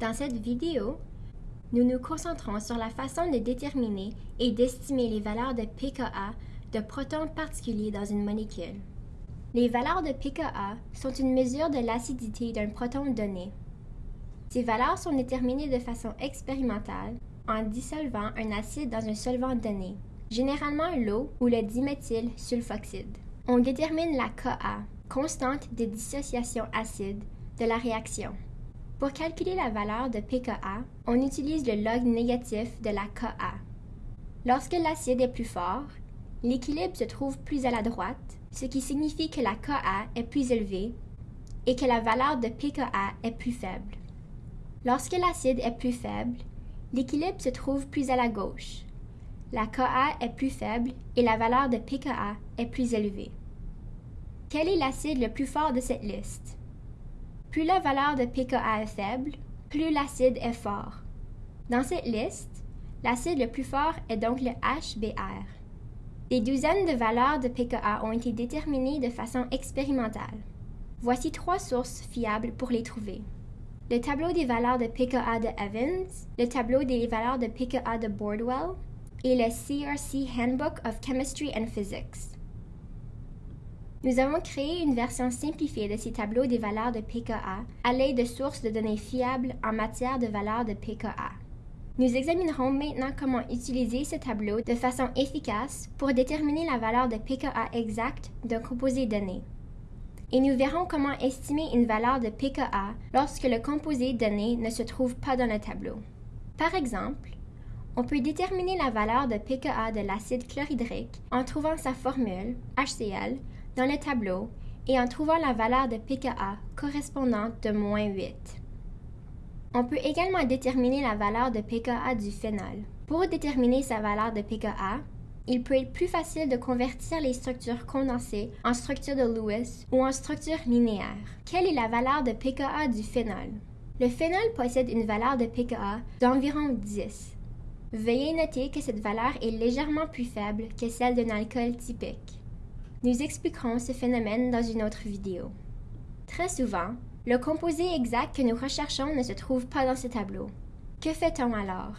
Dans cette vidéo, nous nous concentrons sur la façon de déterminer et d'estimer les valeurs de pKa de protons particuliers dans une molécule. Les valeurs de pKa sont une mesure de l'acidité d'un proton donné. Ces valeurs sont déterminées de façon expérimentale en dissolvant un acide dans un solvant donné, généralement l'eau ou le diméthylsulfoxyde. On détermine la Ka, constante de dissociation acide, de la réaction. Pour calculer la valeur de pKa, on utilise le log négatif de la Ka. Lorsque l'acide est plus fort, l'équilibre se trouve plus à la droite, ce qui signifie que la Ka est plus élevée et que la valeur de pKa est plus faible. Lorsque l'acide est plus faible, l'équilibre se trouve plus à la gauche. La Ka est plus faible et la valeur de pKa est plus élevée. Quel est l'acide le plus fort de cette liste? Plus la valeur de pKa est faible, plus l'acide est fort. Dans cette liste, l'acide le plus fort est donc le HBr. Des douzaines de valeurs de pKa ont été déterminées de façon expérimentale. Voici trois sources fiables pour les trouver. Le tableau des valeurs de pKa de Evans, le tableau des valeurs de pKa de Bordwell et le CRC Handbook of Chemistry and Physics. Nous avons créé une version simplifiée de ces tableaux des valeurs de pKa à l'aide de sources de données fiables en matière de valeurs de pKa. Nous examinerons maintenant comment utiliser ce tableau de façon efficace pour déterminer la valeur de pKa exacte d'un composé donné. Et nous verrons comment estimer une valeur de pKa lorsque le composé donné ne se trouve pas dans le tableau. Par exemple, on peut déterminer la valeur de pKa de l'acide chlorhydrique en trouvant sa formule, HCl, dans le tableau et en trouvant la valeur de pKa correspondante de moins 8. On peut également déterminer la valeur de pKa du phénol. Pour déterminer sa valeur de pKa, il peut être plus facile de convertir les structures condensées en structures de Lewis ou en structures linéaires. Quelle est la valeur de pKa du phénol? Le phénol possède une valeur de pKa d'environ 10. Veuillez noter que cette valeur est légèrement plus faible que celle d'un alcool typique. Nous expliquerons ce phénomène dans une autre vidéo. Très souvent, le composé exact que nous recherchons ne se trouve pas dans ce tableau. Que fait-on alors?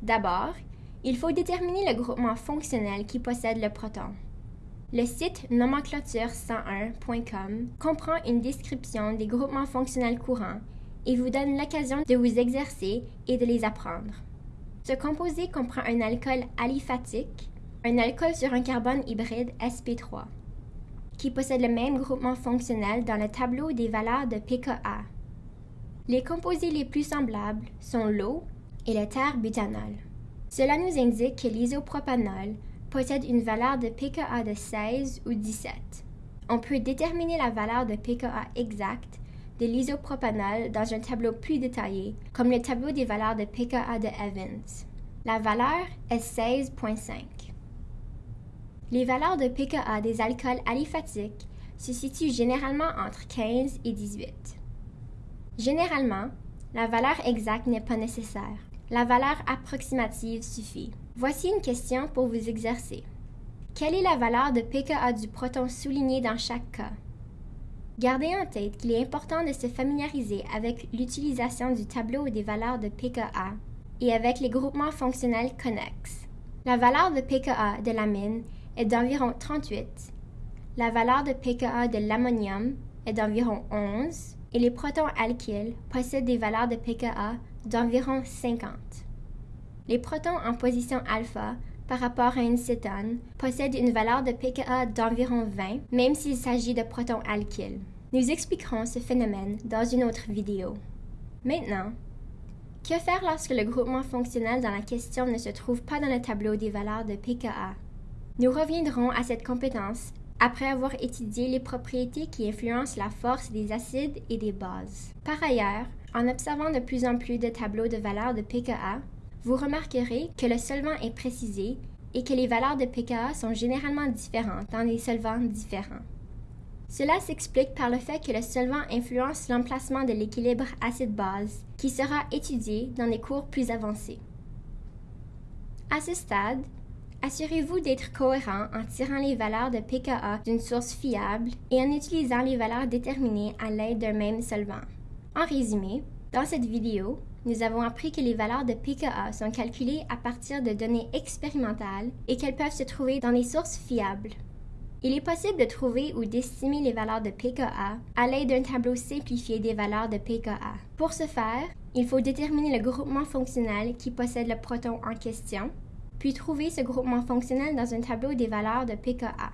D'abord, il faut déterminer le groupement fonctionnel qui possède le proton. Le site nomenclature101.com comprend une description des groupements fonctionnels courants et vous donne l'occasion de vous exercer et de les apprendre. Ce composé comprend un alcool aliphatique, un alcool sur un carbone hybride sp3, qui possède le même groupement fonctionnel dans le tableau des valeurs de pKa. Les composés les plus semblables sont l'eau et le terre-butanol. Cela nous indique que l'isopropanol possède une valeur de pKa de 16 ou 17. On peut déterminer la valeur de pKa exacte de l'isopropanol dans un tableau plus détaillé, comme le tableau des valeurs de pKa de Evans. La valeur est 16.5. Les valeurs de pKa des alcools aliphatiques se situent généralement entre 15 et 18. Généralement, la valeur exacte n'est pas nécessaire. La valeur approximative suffit. Voici une question pour vous exercer. Quelle est la valeur de pKa du proton souligné dans chaque cas? Gardez en tête qu'il est important de se familiariser avec l'utilisation du tableau des valeurs de pKa et avec les groupements fonctionnels connexes. La valeur de pKa de l'amine est d'environ 38, la valeur de pKa de l'ammonium est d'environ 11 et les protons alkyles possèdent des valeurs de pKa d'environ 50. Les protons en position alpha par rapport à une cétone possèdent une valeur de pKa d'environ 20, même s'il s'agit de protons alkyles. Nous expliquerons ce phénomène dans une autre vidéo. Maintenant, que faire lorsque le groupement fonctionnel dans la question ne se trouve pas dans le tableau des valeurs de pKa? Nous reviendrons à cette compétence après avoir étudié les propriétés qui influencent la force des acides et des bases. Par ailleurs, en observant de plus en plus de tableaux de valeurs de pKa, vous remarquerez que le solvant est précisé et que les valeurs de pKa sont généralement différentes dans des solvants différents. Cela s'explique par le fait que le solvant influence l'emplacement de l'équilibre acide-base qui sera étudié dans des cours plus avancés. À ce stade, Assurez-vous d'être cohérent en tirant les valeurs de pKa d'une source fiable et en utilisant les valeurs déterminées à l'aide d'un même solvant. En résumé, Dans cette vidéo, nous avons appris que les valeurs de pKa sont calculées à partir de données expérimentales et qu'elles peuvent se trouver dans des sources fiables. Il est possible de trouver ou d'estimer les valeurs de pKa à l'aide d'un tableau simplifié des valeurs de pKa. Pour ce faire, il faut déterminer le groupement fonctionnel qui possède le proton en question, puis trouver ce groupement fonctionnel dans un tableau des valeurs de pKa.